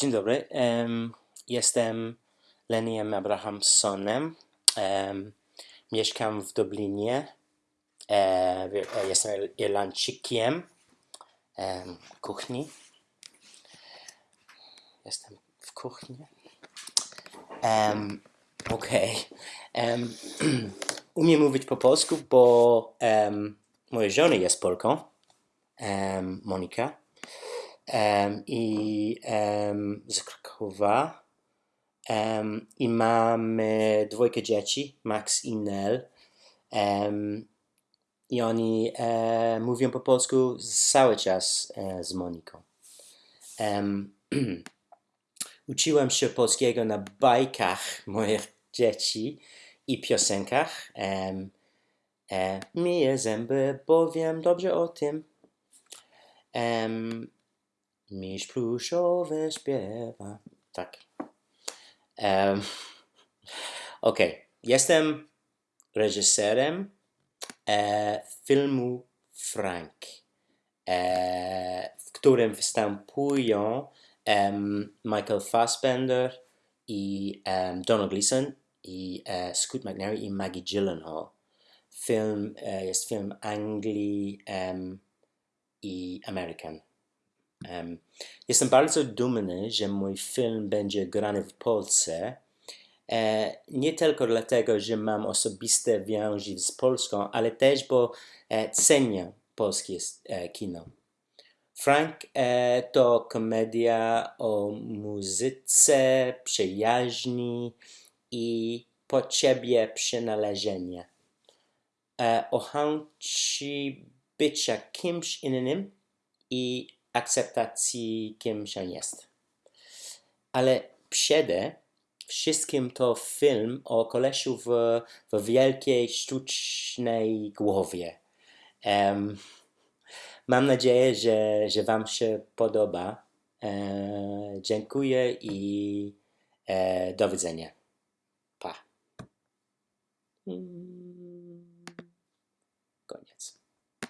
Dzień dobry, em, jestem Leniem Abrahamsonem, em, mieszkam w Dublinie, e, e, jestem Ir- Irlandczykiem, em, kuchni, jestem w kuchni, em, okej, em, umiem mówić po polsku, bo em, moja żona jest Polką, em, Monika, em, i em, z Krakowa. Em, I mamy dwójkę dzieci, Max i Nel. I oni e, mówią po polsku cały czas e, z Moniką. Em, uczyłem się polskiego na bajkach moich dzieci i piosenkach. Em, e, myję zęby, bo wiem dobrze o tym. Em, miś pluszowy śpiewa. Tak. Okej, jestem reżyserem e, filmu Frank, e, w którym występują em, Michael Fassbender i em, Donald Gleeson i e, Scoot McNairy i Maggie Gyllenhaal. Film e, jest film Anglii em, i American. Em, jestem bardzo dumny, że mój film będzie grany w Polsce. E, nie tylko dlatego, że mam osobiste więzi z Polską, ale też, bo e, cenię polskie e, kino. Frank to komedia o muzyce, przyjaźni i potrzebie przynależenia. O chęci bycia kimś innym i akceptacji, kim się jest. Ale przede wszystkim to film o kolesiu w, w wielkiej, sztucznej głowie. Em, mam nadzieję, że, że Wam się podoba. E, dziękuję i e, do widzenia. Pa. Mm.